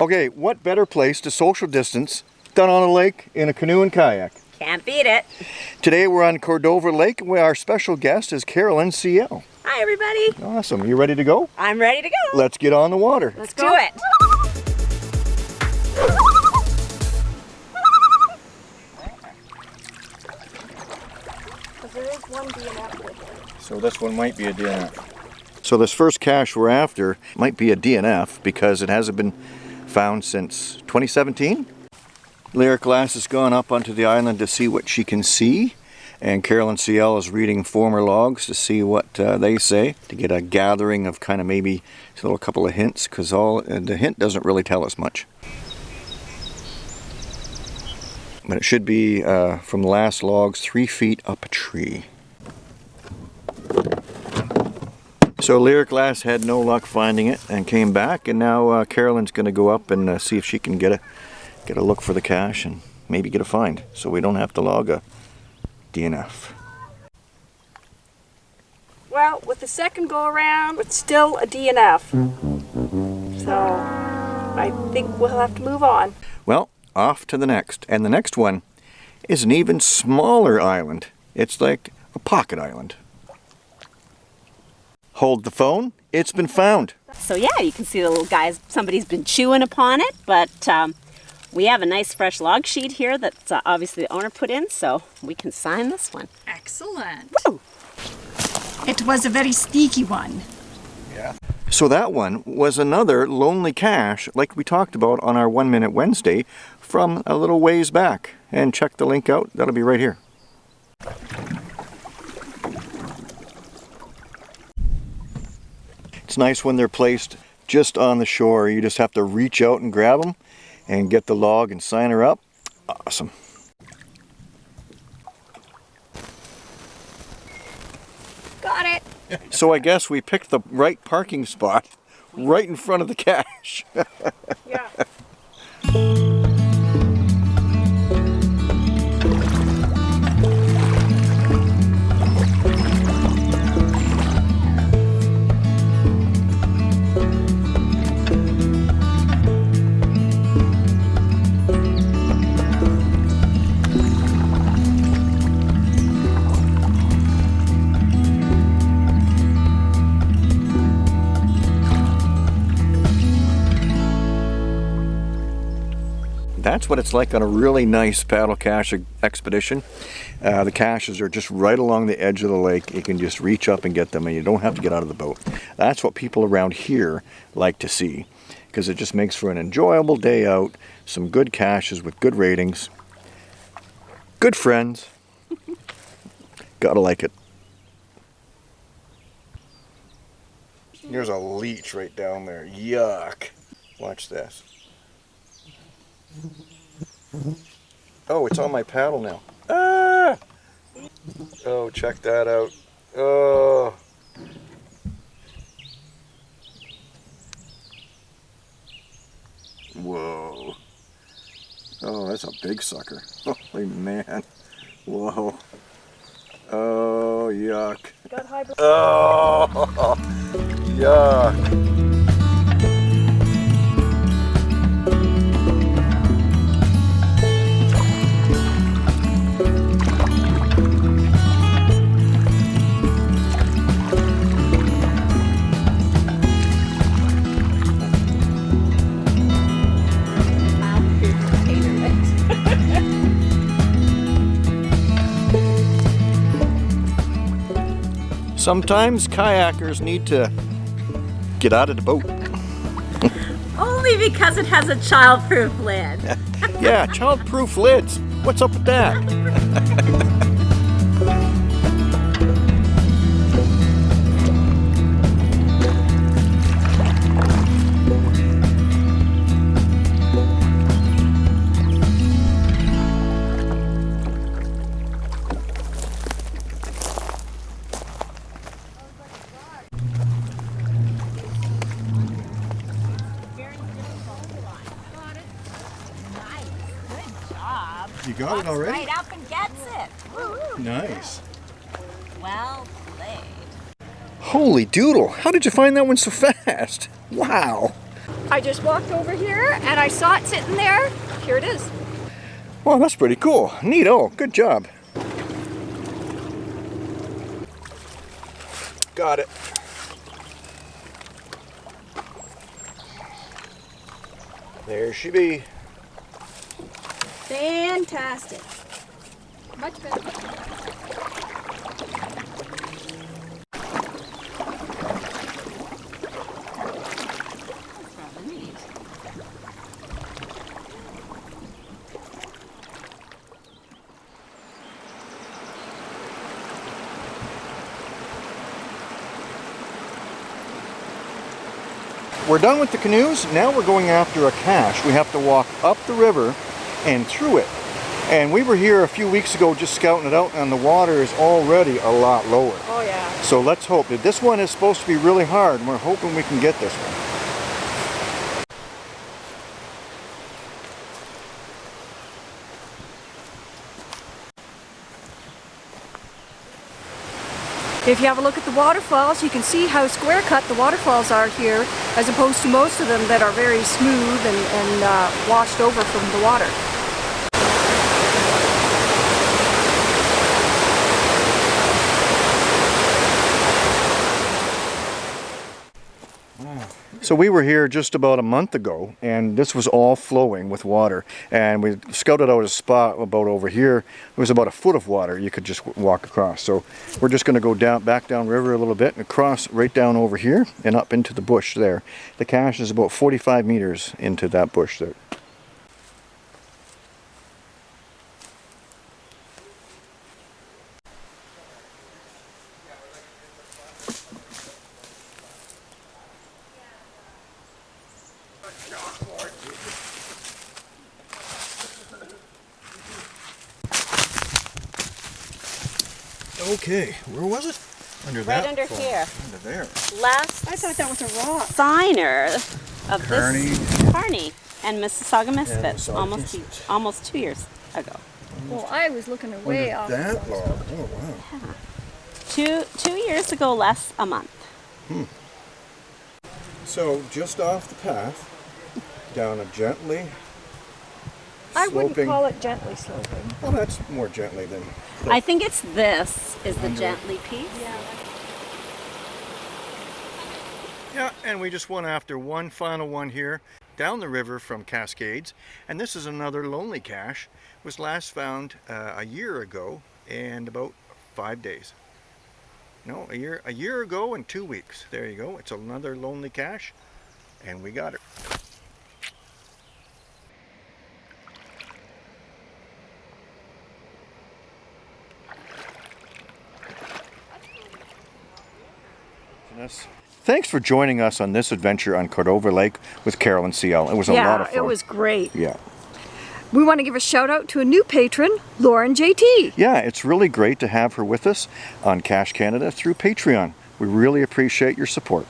Okay, what better place to social distance than on a lake in a canoe and kayak? Can't beat it. Today we're on Cordova Lake where our special guest is Carolyn CL. Hi, everybody. Awesome. You ready to go? I'm ready to go. Let's get on the water. Let's do it. So this one might be a DNF. So this first cache we're after might be a DNF because it hasn't been found since 2017. Lyric Glass has gone up onto the island to see what she can see and Carolyn CL is reading former logs to see what uh, they say to get a gathering of kind of maybe a little couple of hints because all uh, the hint doesn't really tell us much. But it should be uh, from the last logs three feet up a tree. So Lyric Glass had no luck finding it and came back and now uh, Carolyn's going to go up and uh, see if she can get a get a look for the cache and maybe get a find so we don't have to log a DNF. Well, with the second go around, it's still a DNF. So I think we'll have to move on. Well, off to the next. And the next one is an even smaller island. It's like a pocket island. Hold the phone. It's been found. So yeah, you can see the little guys, somebody's been chewing upon it, but um, we have a nice fresh log sheet here that uh, obviously the owner put in, so we can sign this one. Excellent. Woo! It was a very sneaky one. Yeah. So that one was another lonely cache like we talked about on our One Minute Wednesday from a little ways back. And check the link out, that'll be right here. It's nice when they're placed just on the shore. You just have to reach out and grab them and get the log and sign her up. Awesome. Got it. So I guess we picked the right parking spot right in front of the cache. Yeah. That's what it's like on a really nice paddle cache expedition. Uh, the caches are just right along the edge of the lake. You can just reach up and get them and you don't have to get out of the boat. That's what people around here like to see because it just makes for an enjoyable day out, some good caches with good ratings, good friends. Gotta like it. There's a leech right down there. Yuck. Watch this. Oh, it's on my paddle now. Ah! Oh, check that out. Oh. Whoa. Oh, that's a big sucker. Holy man. Whoa. Oh, yuck. Oh, yuck. Sometimes kayakers need to get out of the boat. Only because it has a child-proof lid. yeah, child-proof lids. What's up with that? You got Walks it already? right up and gets it. Woo-hoo. Nice. Well played. Holy doodle, how did you find that one so fast? Wow. I just walked over here and I saw it sitting there. Here it is. Well, that's pretty cool. Neato. Good job. Got it. There she be. Fantastic. Much better. We're done with the canoes. Now we're going after a cache. We have to walk up the river and through it. And we were here a few weeks ago just scouting it out and the water is already a lot lower. Oh yeah. So let's hope that this one is supposed to be really hard and we're hoping we can get this one. If you have a look at the waterfalls, you can see how square cut the waterfalls are here, as opposed to most of them that are very smooth and, and uh, washed over from the water. So we were here just about a month ago and this was all flowing with water and we scouted out a spot about over here. It was about a foot of water you could just walk across. So we're just going to go down back down river a little bit and cross right down over here and up into the bush there. The cache is about 45 meters into that bush there. Okay, where was it? Under Right under here. Under there. Last I thought that was a rock. signer of Kearney. this Kearney and Mississauga Misfits Mississauga almost two, almost two years ago. Well, I was looking away off. that long. Oh wow. Yeah. Two two years ago, less a month. Hmm. So just off the path, down a gently I wouldn't sloping. call it gently sloping. Well, that's more gently than. I think it's this is the gently piece. Yeah, and we just went after one final one here down the river from Cascades, and this is another lonely cache. Was last found uh, a year ago and about five days. No, a year a year ago and two weeks. There you go. It's another lonely cache, and we got it. Thanks for joining us on this adventure on Cordova Lake with Carolyn CL. It was a yeah, lot of fun. Yeah, it was great. Yeah. We want to give a shout out to a new patron, Lauren JT. Yeah, it's really great to have her with us on Cache Canada through Patreon. We really appreciate your support.